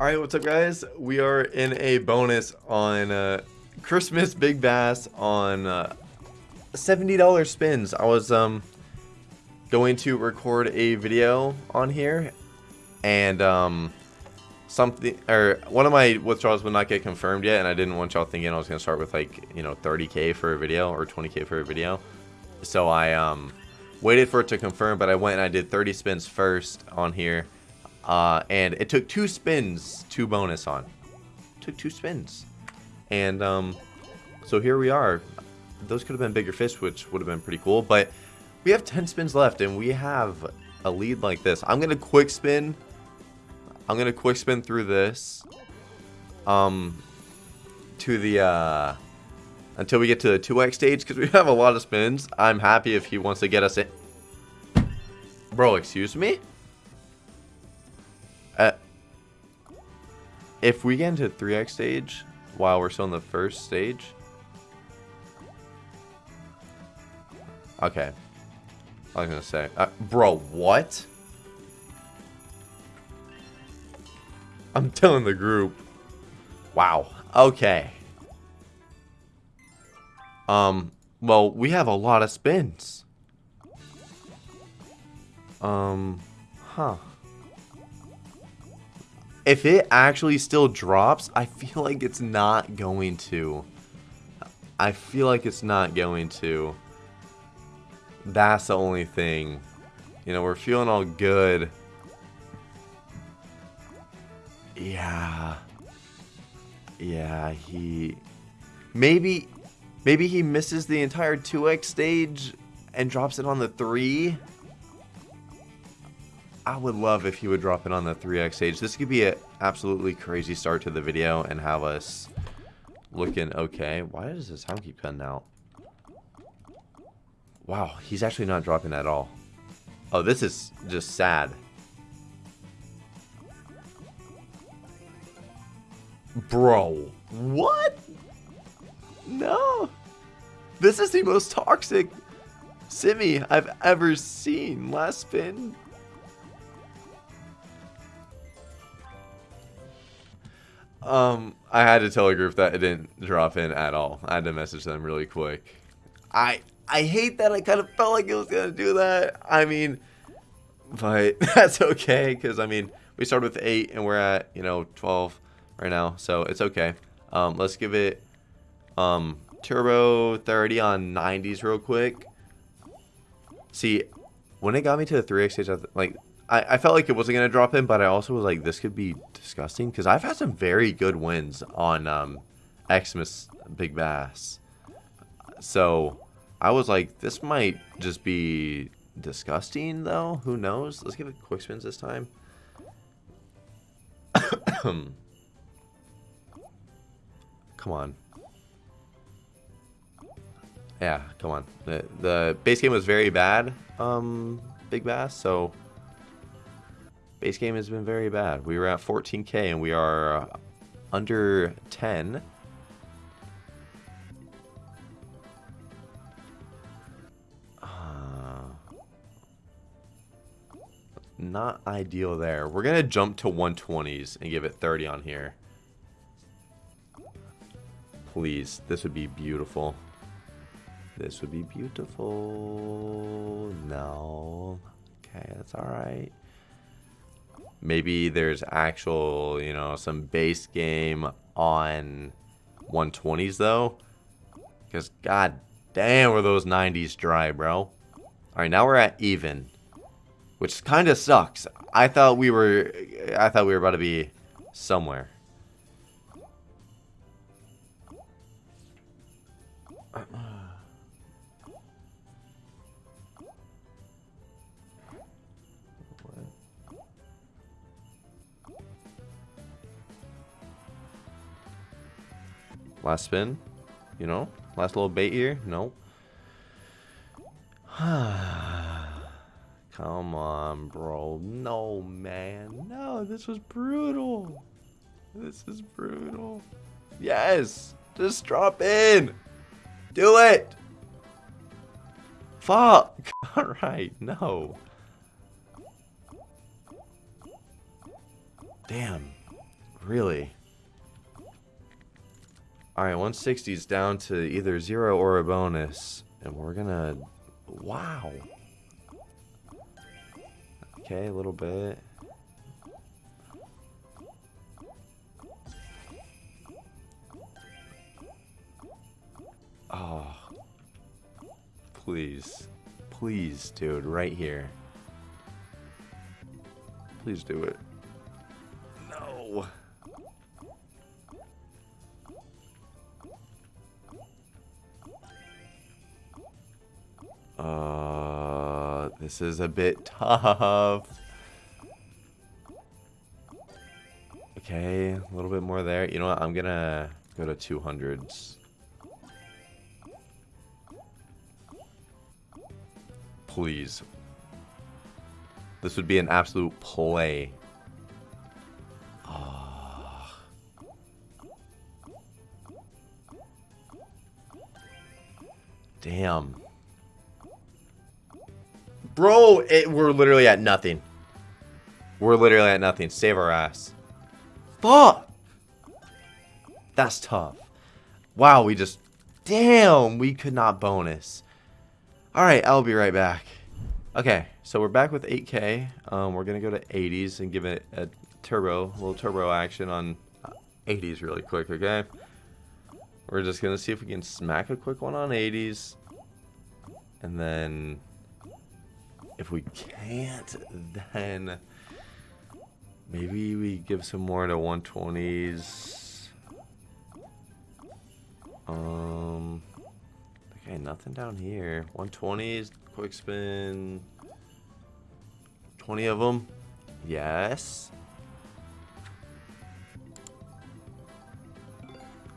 Alright, what's up guys? We are in a bonus on uh, Christmas Big Bass on uh, $70 spins. I was um going to record a video on here and um something or one of my withdrawals would not get confirmed yet and I didn't want y'all thinking I was gonna start with like you know 30k for a video or 20k for a video so I um waited for it to confirm but I went and I did 30 spins first on here uh, and it took two spins to bonus on. Took two spins. And um so here we are. Those could have been bigger fish which would have been pretty cool but we have 10 spins left and we have a lead like this. I'm gonna quick spin. I'm gonna quick spin through this um to the uh until we get to the 2x stage because we have a lot of spins. I'm happy if he wants to get us in. Bro excuse me if we get into 3x stage while we're still in the first stage okay I was gonna say uh, bro what I'm telling the group. Wow. Okay. Um, well, we have a lot of spins. Um, huh. If it actually still drops, I feel like it's not going to. I feel like it's not going to. That's the only thing. You know, we're feeling all good. Yeah. Yeah, he... Maybe... Maybe he misses the entire 2x stage and drops it on the 3? I would love if he would drop it on the 3x stage. This could be an absolutely crazy start to the video and have us looking okay. Why does the sound keep cutting out? Wow, he's actually not dropping at all. Oh, this is just sad. Bro, what? No. This is the most toxic Simi I've ever seen. Last spin. Um, I had to tell a group that it didn't drop in at all. I had to message them really quick. I I hate that I kind of felt like it was gonna do that. I mean, but that's okay because I mean we started with eight and we're at you know twelve right now, so it's okay. Um, let's give it um, turbo 30 on 90s real quick. See, when it got me to the 3x stage, like I, I felt like it wasn't going to drop in, but I also was like, this could be disgusting because I've had some very good wins on um, Xmas Big Bass. So I was like, this might just be disgusting though. Who knows? Let's give it quick spins this time. Come on. Yeah, come on. The, the base game was very bad, um, Big Bass, so base game has been very bad. We were at 14k and we are uh, under 10. Uh, not ideal there. We're going to jump to 120s and give it 30 on here. Please, this would be beautiful. This would be beautiful. No. Okay, that's alright. Maybe there's actual, you know, some base game on 120s though. Because god damn were those 90s dry, bro. Alright, now we're at even. Which kind of sucks. I thought we were I thought we were about to be somewhere. Last spin, you know? Last little bait here? No. Come on, bro. No, man. No, this was brutal. This is brutal. Yes! Just drop in! Do it! Fuck! Alright, no. Damn. Really? Alright, 160 is down to either zero or a bonus. And we're gonna... Wow. Okay, a little bit. Oh. Please. Please, dude, right here. Please do it. No. Uh, this is a bit tough. Okay, a little bit more there. You know what? I'm gonna go to 200s. Please. This would be an absolute play. Oh. Damn. Bro, it, we're literally at nothing. We're literally at nothing. Save our ass. Fuck! That's tough. Wow, we just... Damn, we could not bonus. Alright, I'll be right back. Okay, so we're back with 8K. Um, we're going to go to 80s and give it a turbo, a little turbo action on 80s really quick, okay? We're just going to see if we can smack a quick one on 80s. And then if we can't, then maybe we give some more to 120s. Um, okay, nothing down here. 120s, quick spin. 20 of them. Yes.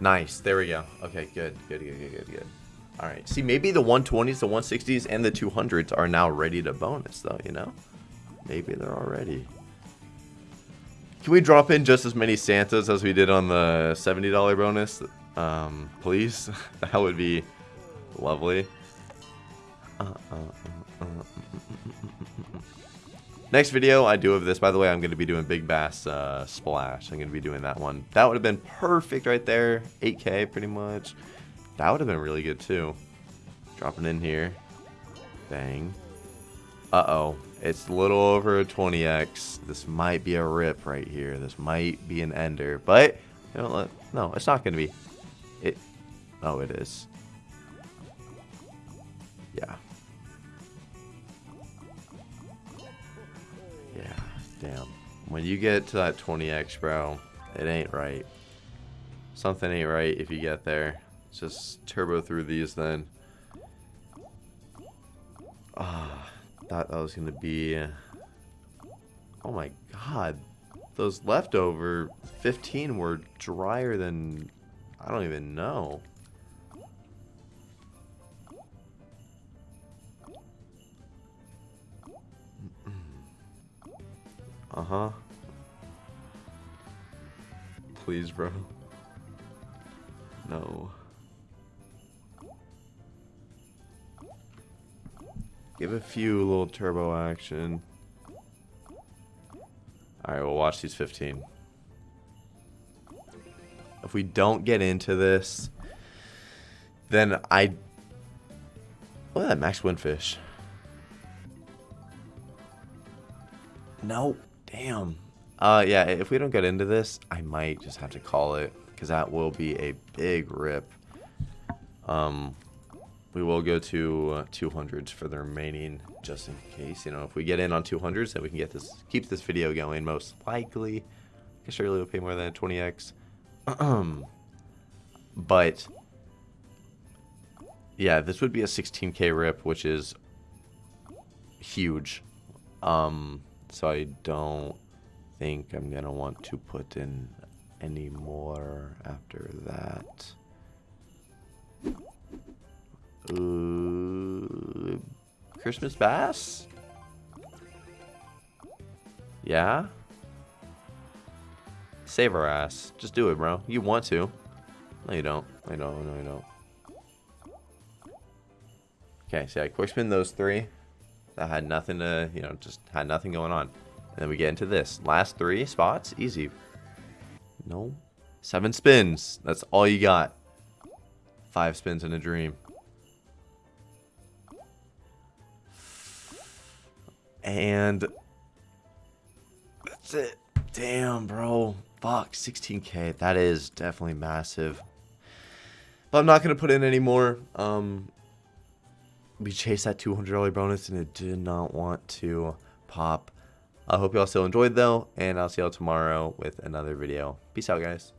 Nice. There we go. Okay, good. Good, good, good, good, good. All right. See, maybe the 120s, the 160s, and the 200s are now ready to bonus, though, you know? Maybe they're already. Can we drop in just as many Santas as we did on the $70 bonus? Um, please? that would be lovely. Uh, uh, uh, Next video I do of this, by the way, I'm going to be doing Big Bass uh, Splash. I'm going to be doing that one. That would have been perfect right there. 8K pretty much. That would have been really good too. Dropping in here. Bang. Uh-oh. It's a little over a 20x. This might be a rip right here. This might be an ender. But, you know, no, it's not going to be. It. Oh, it is. Yeah. Yeah, damn. When you get to that 20x, bro, it ain't right. Something ain't right if you get there. Just turbo through these then. Ah, oh, thought that was going to be... Oh my god. Those leftover 15 were drier than... I don't even know. Uh-huh. Please, bro. No. Give a few little turbo action. Alright, we'll watch these 15. If we don't get into this, then I... Look at that max windfish. No. Damn. Uh, yeah, if we don't get into this, I might just have to call it. Because that will be a big rip. Um, we will go to uh, 200s for the remaining, just in case. You know, if we get in on 200s, then we can get this, keep this video going. Most likely, I guess surely will pay more than 20x. but yeah, this would be a 16k rip, which is huge. Um, so I don't think I'm gonna want to put in any more after that. Ooh, Christmas bass? Yeah? Save our ass. Just do it, bro. You want to. No, you don't. I don't. no, you don't. Okay, so I quick spin those three. That had nothing to, you know, just had nothing going on. And then we get into this. Last three spots, easy. No. Seven spins. That's all you got. Five spins in a dream. And that's it. Damn, bro. Fuck, 16k. That is definitely massive. But I'm not going to put in any more. Um, we chased that $200 bonus and it did not want to pop. I hope y'all still enjoyed though, and I'll see y'all tomorrow with another video. Peace out, guys.